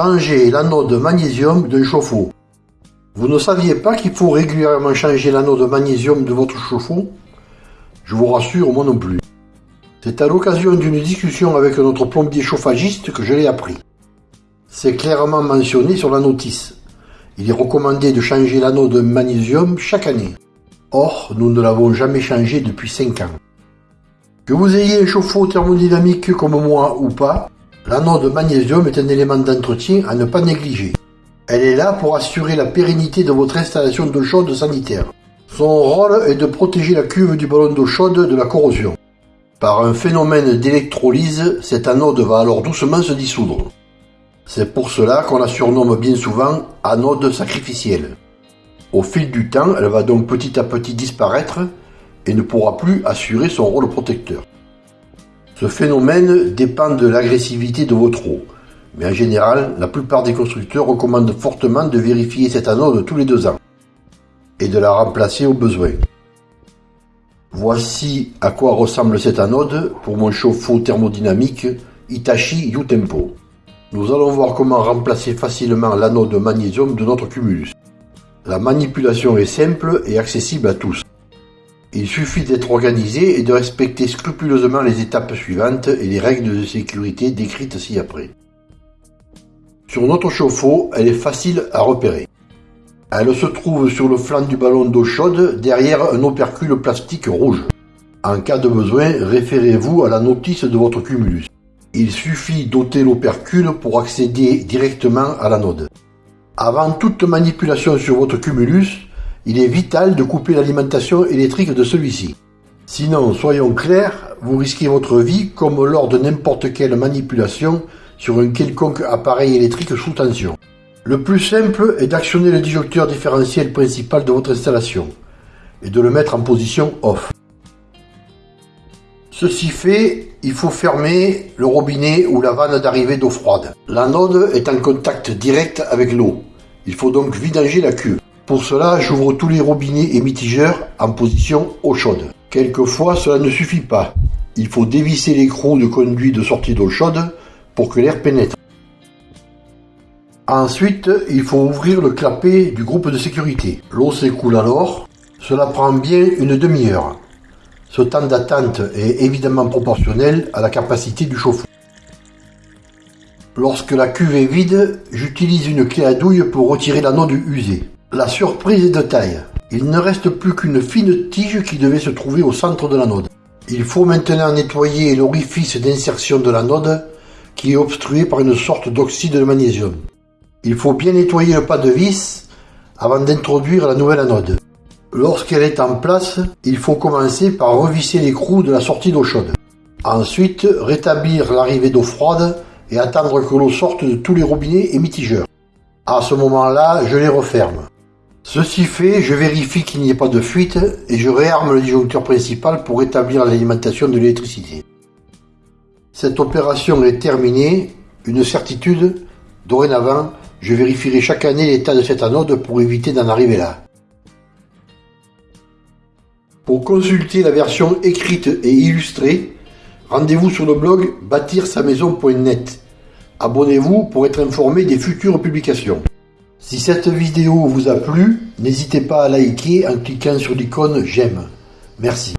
Changer l'anode magnésium d'un chauffe-eau. Vous ne saviez pas qu'il faut régulièrement changer l'anode magnésium de votre chauffe-eau? Je vous rassure, moi non plus. C'est à l'occasion d'une discussion avec notre plombier chauffagiste que je l'ai appris. C'est clairement mentionné sur la notice. Il est recommandé de changer l'anode magnésium chaque année. Or, nous ne l'avons jamais changé depuis 5 ans. Que vous ayez un chauffe-eau thermodynamique comme moi ou pas, l'anode magnésium est un élément d'entretien à ne pas négliger. Elle est là pour assurer la pérennité de votre installation d'eau chaude sanitaire. Son rôle est de protéger la cuve du ballon d'eau chaude de la corrosion. Par un phénomène d'électrolyse, cette anode va alors doucement se dissoudre. C'est pour cela qu'on la surnomme bien souvent anode sacrificielle. Au fil du temps, elle va donc petit à petit disparaître et ne pourra plus assurer son rôle protecteur. Ce phénomène dépend de l'agressivité de votre eau, mais en général, la plupart des constructeurs recommandent fortement de vérifier cette anode tous les deux ans et de la remplacer au besoin. Voici à quoi ressemble cette anode pour mon chauffe-eau thermodynamique Hitachi U-Tempo. Nous allons voir comment remplacer facilement l'anode magnésium de notre cumulus. La manipulation est simple et accessible à tous. Il suffit d'être organisé et de respecter scrupuleusement les étapes suivantes et les règles de sécurité décrites ci-après. Sur notre chauffe-eau, elle est facile à repérer. Elle se trouve sur le flanc du ballon d'eau chaude derrière un opercule plastique rouge. En cas de besoin, référez-vous à la notice de votre cumulus. Il suffit d'ôter l'opercule pour accéder directement à l'anode. Avant toute manipulation sur votre cumulus, il est vital de couper l'alimentation électrique de celui-ci. Sinon, soyons clairs, vous risquez votre vie comme lors de n'importe quelle manipulation sur un quelconque appareil électrique sous tension. Le plus simple est d'actionner le disjoncteur différentiel principal de votre installation et de le mettre en position off. Ceci fait, il faut fermer le robinet ou la vanne d'arrivée d'eau froide. L'anode est en contact direct avec l'eau. Il faut donc vidanger la cuve. Pour cela, j'ouvre tous les robinets et mitigeurs en position eau chaude. Quelquefois, cela ne suffit pas. Il faut dévisser l'écrou de conduit de sortie d'eau chaude pour que l'air pénètre. Ensuite, il faut ouvrir le clapet du groupe de sécurité. L'eau s'écoule alors. Cela prend bien une demi-heure. Ce temps d'attente est évidemment proportionnel à la capacité du chauffe-eau. Lorsque la cuve est vide, j'utilise une clé à douille pour retirer l'anode usée. La surprise est de taille. Il ne reste plus qu'une fine tige qui devait se trouver au centre de l'anode. Il faut maintenant nettoyer l'orifice d'insertion de l'anode qui est obstrué par une sorte d'oxyde de magnésium. Il faut bien nettoyer le pas de vis avant d'introduire la nouvelle anode. Lorsqu'elle est en place, il faut commencer par revisser l'écrou de la sortie d'eau chaude. Ensuite, rétablir l'arrivée d'eau froide et attendre que l'eau sorte de tous les robinets et mitigeurs. À ce moment-là, je les referme. Ceci fait, je vérifie qu'il n'y ait pas de fuite et je réarme le disjoncteur principal pour rétablir l'alimentation de l'électricité. Cette opération est terminée, une certitude, dorénavant, je vérifierai chaque année l'état de cette anode pour éviter d'en arriver là. Pour consulter la version écrite et illustrée, rendez-vous sur le blog bâtir-sa-maison.net. Abonnez-vous pour être informé des futures publications. Si cette vidéo vous a plu, n'hésitez pas à liker en cliquant sur l'icône j'aime. Merci.